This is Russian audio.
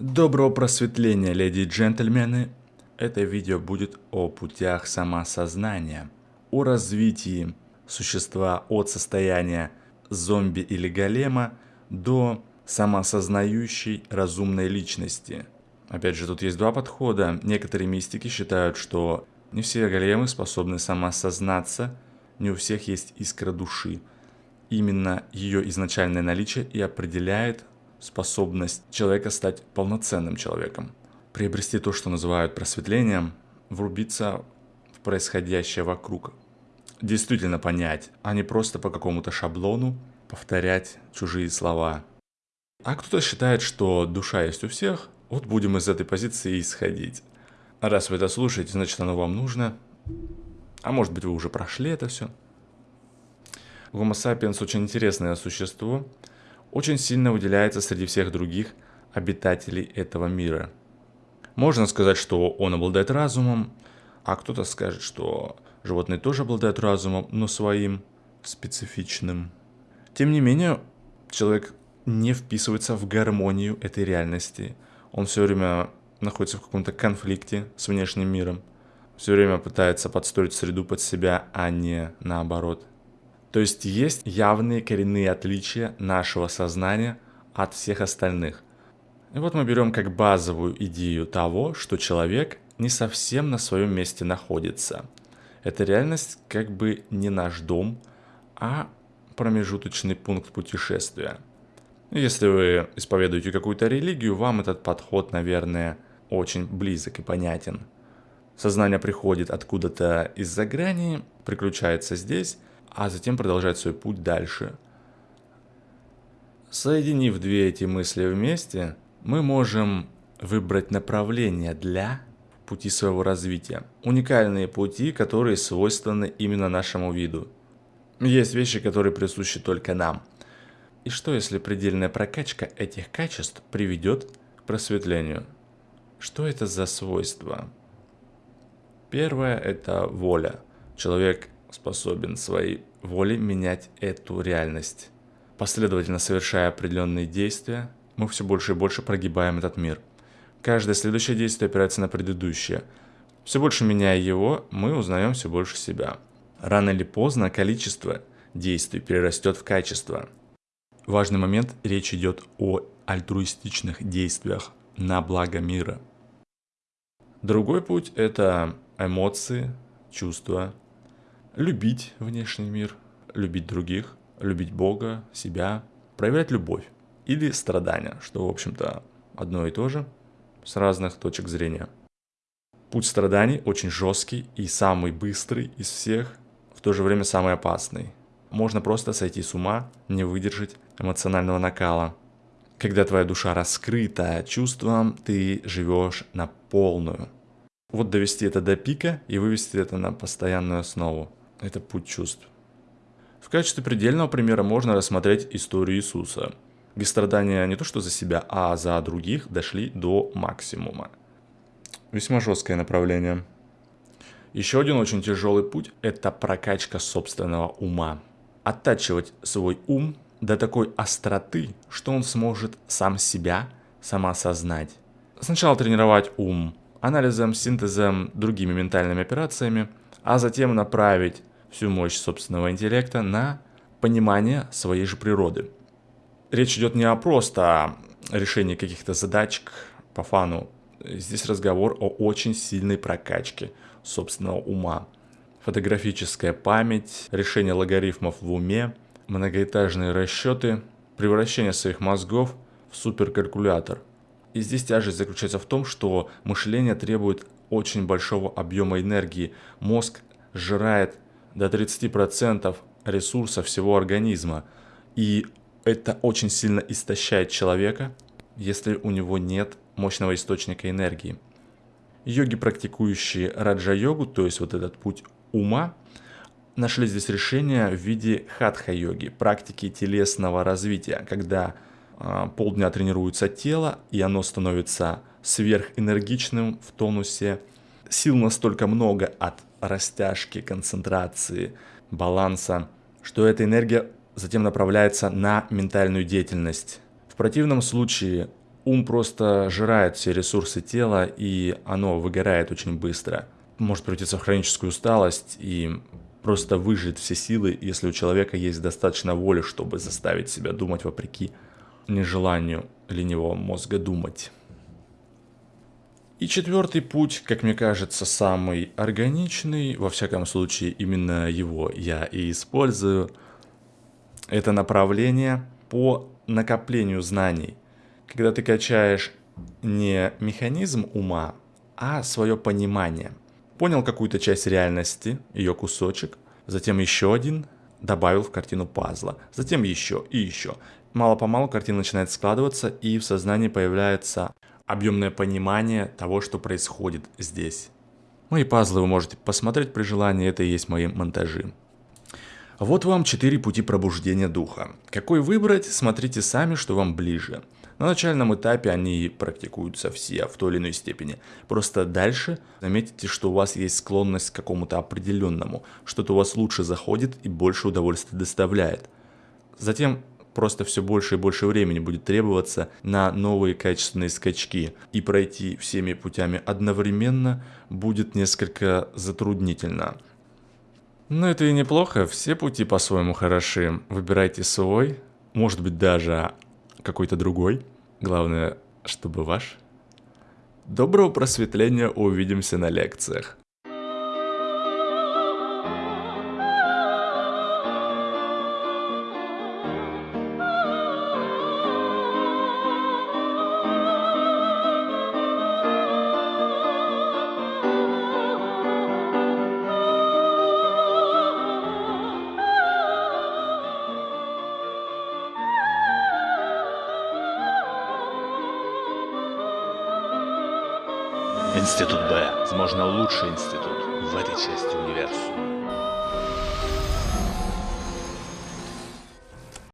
Доброго просветления, леди и джентльмены! Это видео будет о путях самосознания, о развитии существа от состояния зомби или голема до самосознающей разумной личности. Опять же, тут есть два подхода. Некоторые мистики считают, что не все големы способны самосознаться, не у всех есть искра души. Именно ее изначальное наличие и определяет способность человека стать полноценным человеком, приобрести то, что называют просветлением, врубиться в происходящее вокруг, действительно понять, а не просто по какому-то шаблону повторять чужие слова. А кто-то считает, что душа есть у всех, вот будем из этой позиции исходить. Раз вы это слушаете, значит оно вам нужно. А может быть вы уже прошли это все. Homo sapiens очень интересное существо, очень сильно выделяется среди всех других обитателей этого мира. Можно сказать, что он обладает разумом, а кто-то скажет, что животные тоже обладают разумом, но своим специфичным. Тем не менее, человек не вписывается в гармонию этой реальности. Он все время находится в каком-то конфликте с внешним миром. Все время пытается подстроить среду под себя, а не наоборот. То есть есть явные коренные отличия нашего сознания от всех остальных. И вот мы берем как базовую идею того, что человек не совсем на своем месте находится. Эта реальность как бы не наш дом, а промежуточный пункт путешествия. Если вы исповедуете какую-то религию, вам этот подход, наверное, очень близок и понятен. Сознание приходит откуда-то из-за грани, приключается здесь а затем продолжать свой путь дальше. Соединив две эти мысли вместе, мы можем выбрать направление для пути своего развития. Уникальные пути, которые свойственны именно нашему виду. Есть вещи, которые присущи только нам. И что, если предельная прокачка этих качеств приведет к просветлению? Что это за свойства? Первое – это воля. Человек способен своей волей менять эту реальность. Последовательно совершая определенные действия, мы все больше и больше прогибаем этот мир. Каждое следующее действие опирается на предыдущее. Все больше меняя его, мы узнаем все больше себя. Рано или поздно количество действий перерастет в качество. Важный момент, речь идет о альтруистичных действиях на благо мира. Другой путь – это эмоции, чувства, любить внешний мир, любить других, любить Бога, себя, проявлять любовь или страдания, что, в общем-то, одно и то же, с разных точек зрения. Путь страданий очень жесткий и самый быстрый из всех, в то же время самый опасный. Можно просто сойти с ума, не выдержать эмоционального накала. Когда твоя душа раскрыта чувством, ты живешь на полную. Вот довести это до пика и вывести это на постоянную основу. Это путь чувств. В качестве предельного примера можно рассмотреть историю Иисуса, где страдания не то что за себя, а за других дошли до максимума. Весьма жесткое направление. Еще один очень тяжелый путь – это прокачка собственного ума. Оттачивать свой ум до такой остроты, что он сможет сам себя самоосознать. Сначала тренировать ум анализом, синтезом, другими ментальными операциями, а затем направить всю мощь собственного интеллекта на понимание своей же природы. Речь идет не о просто решении каких-то задачек по фану. Здесь разговор о очень сильной прокачке собственного ума. Фотографическая память, решение логарифмов в уме, многоэтажные расчеты, превращение своих мозгов в суперкалькулятор. И здесь тяжесть заключается в том, что мышление требует очень большого объема энергии. Мозг сжирает до 30% ресурса всего организма. И это очень сильно истощает человека, если у него нет мощного источника энергии. Йоги, практикующие раджа-йогу, то есть вот этот путь ума, нашли здесь решение в виде хатха-йоги, практики телесного развития, когда э, полдня тренируется тело, и оно становится сверхэнергичным в тонусе. Сил настолько много от растяжки, концентрации, баланса, что эта энергия затем направляется на ментальную деятельность. В противном случае Ум просто жирает все ресурсы тела, и оно выгорает очень быстро. Может превратиться в хроническую усталость и просто выжить все силы, если у человека есть достаточно воли, чтобы заставить себя думать вопреки нежеланию ленивого мозга думать. И четвертый путь, как мне кажется, самый органичный, во всяком случае именно его я и использую, это направление по накоплению знаний. Когда ты качаешь не механизм ума, а свое понимание. Понял какую-то часть реальности, ее кусочек, затем еще один, добавил в картину пазла, затем еще и еще. Мало-помалу картина начинает складываться, и в сознании появляется объемное понимание того, что происходит здесь. Мои пазлы вы можете посмотреть при желании, это и есть мои монтажи. Вот вам четыре пути пробуждения духа. Какой выбрать, смотрите сами, что вам ближе. На начальном этапе они практикуются все в той или иной степени. Просто дальше заметите, что у вас есть склонность к какому-то определенному, что-то у вас лучше заходит и больше удовольствия доставляет. Затем просто все больше и больше времени будет требоваться на новые качественные скачки, и пройти всеми путями одновременно будет несколько затруднительно. Но это и неплохо, все пути по-своему хороши. Выбирайте свой, может быть даже какой-то другой. Главное, чтобы ваш. Доброго просветления, увидимся на лекциях. Институт Б, возможно, лучший институт в этой части универсума.